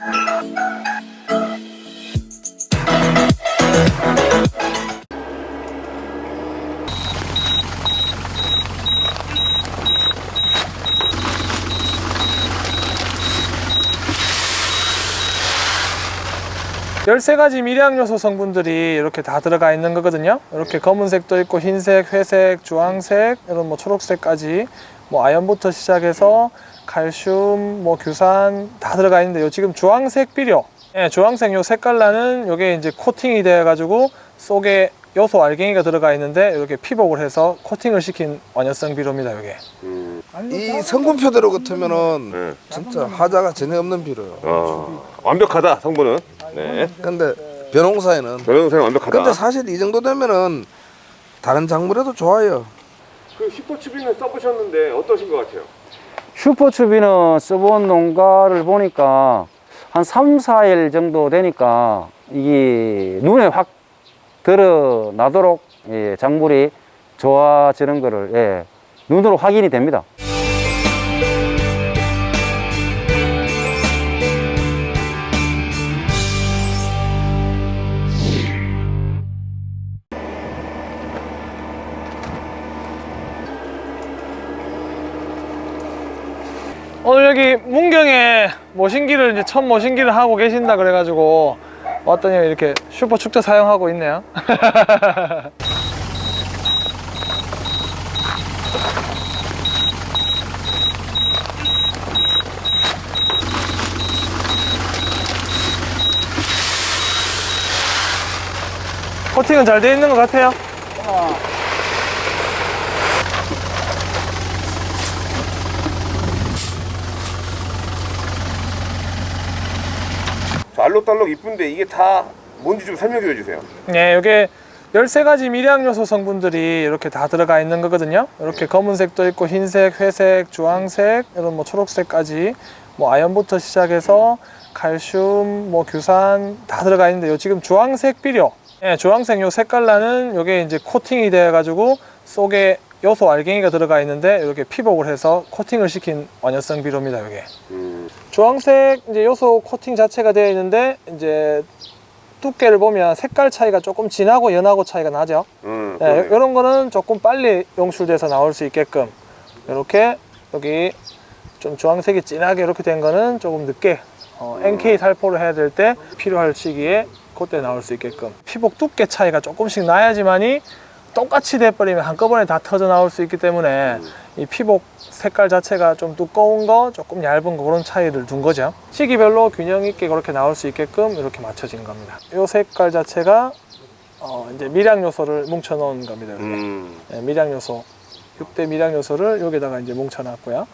Thank you. 열세 가지 미량 요소 성분들이 이렇게 다 들어가 있는 거거든요. 이렇게 검은색도 있고 흰색, 회색, 주황색, 이런 뭐 초록색까지 뭐 아연부터 시작해서 칼슘, 뭐 규산 다 들어가 있는데 요 지금 주황색 비료, 예, 주황색 요 색깔 나는 요게 이제 코팅이 되어 가지고 속에 요소 알갱이가 들어가 있는데 이렇게 피복을 해서 코팅을 시킨 완효성 비료입니다. 요게. 음, 이 성분표대로 같으면은 네. 진짜 하자가 전혀 없는 비료요. 어, 완벽하다 성분은. 네. 근데 벼농사에는 변호사님 완벽하다. 근데 사실 이 정도 되면은 다른 작물에도 좋아요. 그 슈퍼추비는 써보셨는데 어떠신 것 같아요? 슈퍼추비는 써본 농가를 보니까 한 3, 4일 정도 되니까 이게 눈에 확 드러나도록 예, 작물이 좋아지는 거를 예, 눈으로 확인이 됩니다. 오늘 여기 문경에 모신기를 이제 첫 모신기를 하고 계신다 그래가지고 왔더니 이렇게 슈퍼 축제 사용하고 있네요. 코팅은 잘 돼 있는 것 같아요. 알록달록 이쁜데 이게 다 뭔지 좀 설명해 주세요. 네, 이게 13가지 미량 요소 성분들이 이렇게 다 들어가 있는 거거든요. 이렇게 검은색도 있고 흰색, 회색, 주황색, 이런 뭐 초록색까지 뭐 아연부터 시작해서 칼슘, 뭐 규산 다 들어가 있는데 요 지금 주황색 비료. 예, 주황색 요 색깔 나는 요게 이제 코팅이 되어 가지고 속에 요소 알갱이가 들어가 있는데 이렇게 피복을 해서 코팅을 시킨 완효성 비료입니다, 요게. 음, 주황색 이제 요소 코팅 자체가 되어 있는데 이제 두께를 보면 색깔 차이가 조금 진하고 연하고 차이가 나죠. 음, 네. 이런 거는 조금 빨리 용출돼서 나올 수 있게끔 이렇게 여기 좀 주황색이 진하게 이렇게 된 거는 조금 늦게 어, NK 살포를 해야 될 때 필요할 시기에 그때 나올 수 있게끔 피복 두께 차이가 조금씩 나야지만이 똑같이 돼버리면 한꺼번에 다 터져 나올 수 있기 때문에 이 피복 색깔 자체가 좀 두꺼운 거 조금 얇은 거 그런 차이를 둔 거죠. 시기별로 균형 있게 그렇게 나올 수 있게끔 이렇게 맞춰진 겁니다. 이 색깔 자체가 어, 이제 미량 요소를 뭉쳐 놓은 겁니다. 음, 네, 미량 요소. 6대 미량 요소를 여기다가 이제 뭉쳐 놨고요.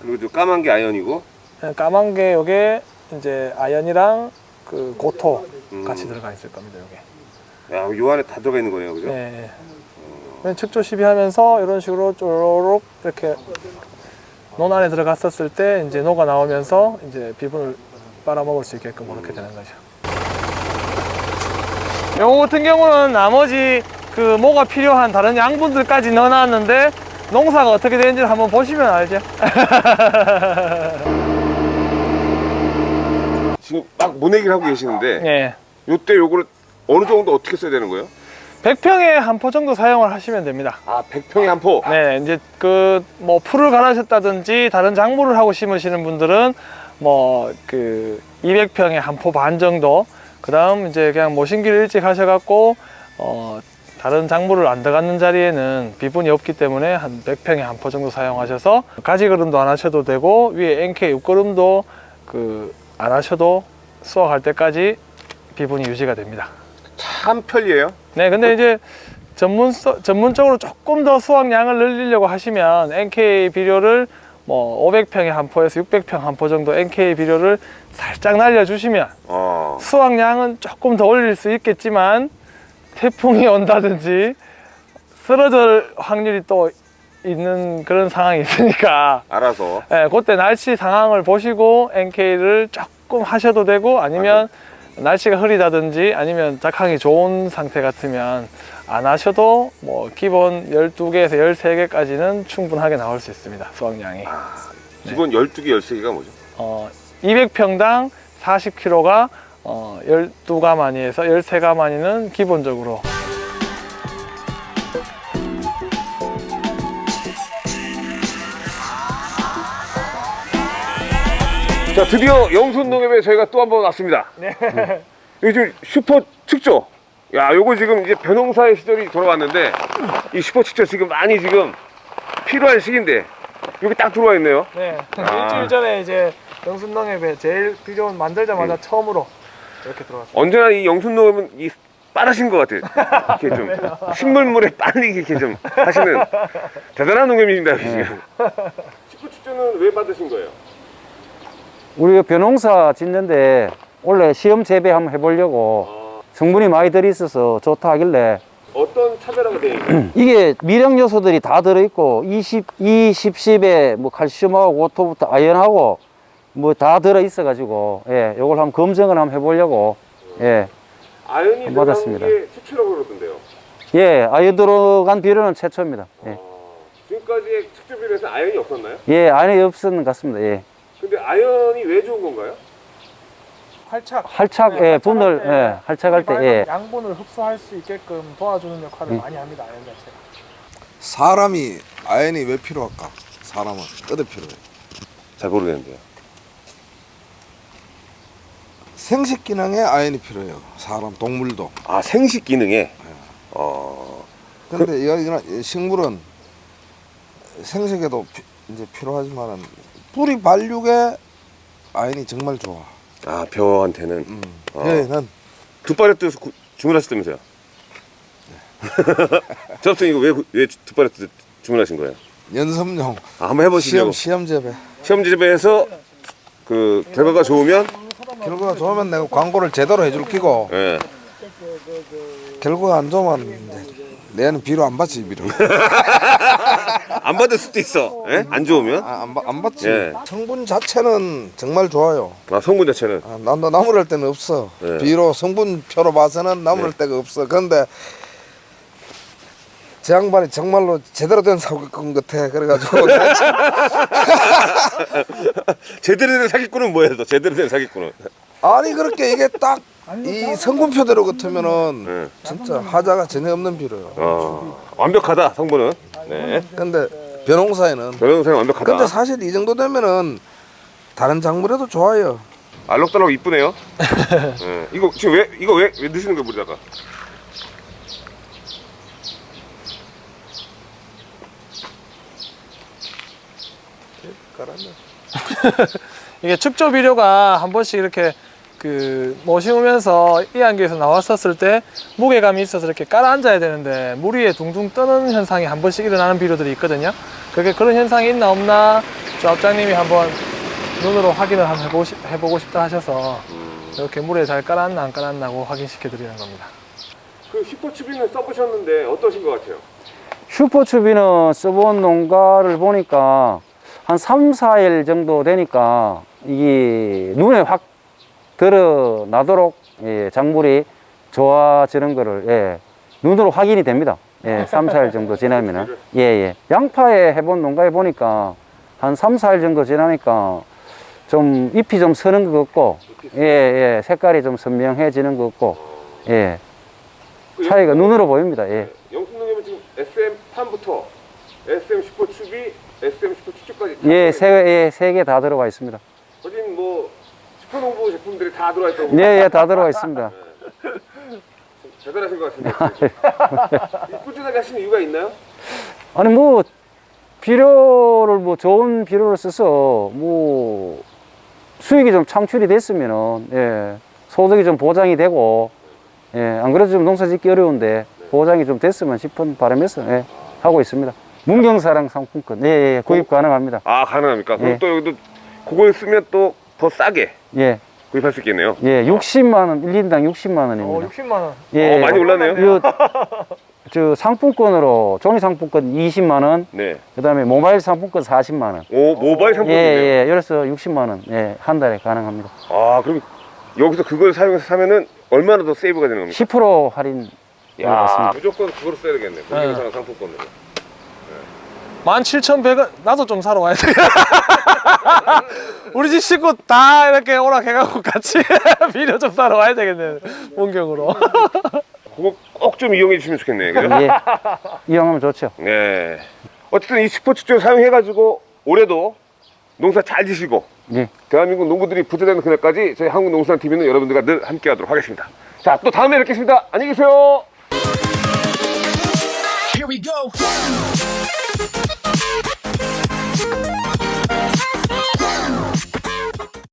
그리고 저 까만 게 아연이고. 네, 까만 게 요게 이제 아연이랑 그 고토 음. 같이 들어가 있을 겁니다 요게 야, 요 안에 다 들어가 있는 거네요, 그죠? 네. 네. 측조 시비하면서 이런 식으로 쪼록 이렇게 논 안에 들어갔었을 때 이제 녹아 나오면서 이제 비분을 빨아먹을 수 있게끔 그렇게 되는 거죠. 요거 같은 경우는 나머지 그 뭐가 필요한 다른 양분들까지 넣어놨는데 농사가 어떻게 되는지 를 한번 보시면 알죠. 지금 막 모내기를 하고 계시는데 예. 요때 요거를 어느 정도 어떻게 써야 되는 거예요? 100평에 한 포 정도 사용을 하시면 됩니다. 아, 100평에 한 포. 네, 이제 그 뭐 풀을 갈아셨다든지 다른 작물을 하고 심으시는 분들은 뭐 그 200평에 한 포 반 정도. 그 다음 이제 그냥 모심기를 일찍 하셔갖고 어 다른 작물을 안 들어가는 자리에는 비분이 없기 때문에 한 100평에 한 포 정도 사용하셔서 가지 거름도 안 하셔도 되고 위에 NK 웃거름도 그 안 하셔도 수확할 때까지 비분이 유지가 됩니다. 참 편리해요. 네, 근데 이제 전문 전문적으로 조금 더 수확량을 늘리려고 하시면 NK 비료를 뭐 500평에 한 포에서 600평 한 포 정도 NK 비료를 살짝 날려주시면 어. 수확량은 조금 더 올릴 수 있겠지만 태풍이 온다든지 쓰러질 확률이 또 있는 그런 상황이 있으니까 알아서. 예, 그때 날씨 상황을 보시고 NK를 조금 하셔도 되고 아니면 날씨가 흐리다든지 아니면 작황이 좋은 상태 같으면 안 하셔도 뭐 기본 12개에서 13개까지는 충분하게 나올 수 있습니다. 수확량이. 기본 12개, 13개가 뭐죠? 어, 200평당 40kg가 어, 12가마니에서 13가마니는 기본적으로 자 드디어 영순농협에 저희가 또 한 번 왔습니다. 네. 여기 지금 슈퍼 축조. 야, 요거 지금 이제 변홍사의 시절이 돌아왔는데 이 슈퍼 축조 지금 많이 지금 필요한 시기인데 여기 딱 들어와 있네요. 네. 아. 일주일 전에 이제 영순농협에 제일 필요한 만들자마자 처음으로 이렇게 들어왔어요. 언제나 이 영순농협은 이 빠르신 것 같아요. 이렇게 좀 식물물에 빨리 이렇게 좀 하시는 대단한 농협입니다. 지금. 슈퍼 축조는 왜 받으신 거예요? 우리 변홍사 짓는데 원래 시험 재배 한번 해보려고 성분이 많이 들어있어서 좋다 하길래 어떤 차별화가 되어 있나요? 이게 미량 요소들이 다 들어있고 20, 20, 10에 뭐 칼슘하고 고토부터 아연하고 뭐 다 들어있어 가지고 예, 요걸 한번 검증을 한번 해보려고 예, 아연이 받았습니다. 게 최초라고 그러던데요. 예, 아연 들어간 비료는 최초입니다. 예, 어, 지금까지의 축조 비료에서 아연이 없었나요? 예 안에 없었는 것 같습니다. 예, 근데 아연이 왜 좋은 건가요? 활착. 활착, 네, 예, 분을 때 예, 활착할 때 예, 양분을 흡수할 수 있게끔 도와주는 역할을 음. 많이 합니다. 아연 자체가. 사람이 아연이 왜 필요할까? 사람은 어디 필요해? 잘 모르겠는데요. 생식 기능에 아연이 필요해요. 사람, 동물도. 아 생식 기능에. 어. 근데 여기는 식물은 생식에도 피- 이제 필요하지만은 뿌리 발육에 아연이 정말 좋아. 아 벼한테는 음. 어. 얘는 두 팔레트 구- 주문하셨다면서요? 저부터 이거 왜왜두 팔레트 주문하신 거예요? 연습용 아, 한번 해보시려고 시험 시험 재배. 시험 집에서 그 결과가 좋으면 결과가 좋으면 내가 광고를 제대로 해줄 끼고 예. 결과가 안 좋으면 내는 비료 안 받지 비료. 안 받을 수도 있어. 예? 안 좋으면 아, 안, 받- 안 받지. 예. 성분 자체는 정말 좋아요. 아, 성분 자체는 아, 나도 나무랄 때는 없어. 네. 비로 성분표로 봐서는 나무랄 네. 데가 없어. 그런데 제 양반이 정말로 제대로 된 사기꾼 같아. 그래가지고 제대로 된 사기꾼은 뭐예요? 또 제대로 된 사기꾼은 아니 그렇게 이게 딱 이 성분표대로 같으면은 예. 진짜 하자가 전혀 없는 비료요. 어, 완벽하다 성분은. 네. 근데 변홍사에는 변호사님 완벽하다. 근데 사실 이 정도 되면은 다른 작물에도 좋아요. 알록달록 이쁘네요. 예. 이거 지금 왜 이거 왜, 왜 넣으시는 거예요 물에다가? 이게 축조 비료가 한 번씩 이렇게 그 모시우면서 이 안개에서 나왔었을 때 무게감이 있어서 이렇게 깔아 앉아야 되는데 물 위에 둥둥 뜨는 현상이 한 번씩 일어나는 비료들이 있거든요. 그게 그런 현상이 있나 없나 조합장님이 한번 눈으로 확인을 한번 해보시, 해보고 싶다 하셔서 이렇게 물에 잘 깔았나 안 깔았나고 확인시켜 드리는 겁니다. 그 슈퍼추비는 써보셨는데 어떠신 것 같아요? 슈퍼추비는 써본 농가를 보니까 한 3, 4일 정도 되니까 이게 눈에 확 드러나도록 예, 작물이 좋아지는 거를 예, 눈으로 확인이 됩니다. 예, 3, 4일 정도 지나면은. 예, 예. 양파에 해본 농가에 보니까 한 3, 4일 정도 지나니까 좀 잎이 좀 서는 것 같고, 예, 예. 색깔이 좀 선명해지는 것 같고, 예. 차이가 눈으로 보입니다. 예. 영순농협은 지금 SM 판부터 SM 슈퍼추비, SM 슈퍼추추까지 예, 세, 예, 세 개 다 들어가 있습니다. 뭐 슈퍼농부 제품들이 다 들어와 있다고 예, 예, 다 들어가 있습니다. 대단하신 것 같습니다. 이 꾸준하게 하시는 이유가 있나요? 아니, 뭐, 비료를, 뭐, 좋은 비료를 써서, 뭐, 수익이 좀 창출이 됐으면은, 예, 소득이 좀 보장이 되고, 예, 안 그래도 좀 농사 짓기 어려운데, 보장이 좀 됐으면 싶은 바람에서, 예, 하고 있습니다. 문경사랑 상품권, 예, 예, 구입 가능합니다. 아 가능합니까? 그럼 예. 또 여기도 그걸 쓰면 또 더 싸게 예, 구입할 수 있겠네요. 예, 60만 원, 1인당 60만 원입니다. 어, 60만 원. 예, 어, 많이 올랐네요. 요, 저 상품권으로 종이 상품권 20만 원, 네. 그다음에 모바일 상품권 40만 원. 오 모바일 예, 상품이네요. 예. 그래서 60만 원. 예, 한 달에 가능합니다. 아 그럼 여기서 그걸 사용해서 사면은 얼마나 더 세이브가 되는 겁니까? 10% 할인 야 맞습니다. 무조건 그걸 써야 되겠네. 네. 공개사랑 상품권으로. 네. 17,100원 나도 좀 사러 와야 돼 우리 집 식구 다 이렇게 오락해갖고 같이 비료 좀 사러 와야 되겠네 본격으로 그거 꼭 좀 이용해 주시면 좋겠네요. 그죠? 예. 이용하면 좋죠. 네. 어쨌든 이 슈퍼축조 사용해 가지고 올해도 농사 잘 지시고 예. 대한민국 농부들이 부자되는 그날까지 저희 한국농수산TV는 여러분들과 늘 함께 하도록 하겠습니다. 자, 또 다음에 뵙겠습니다. 안녕히 계세요. Here we go.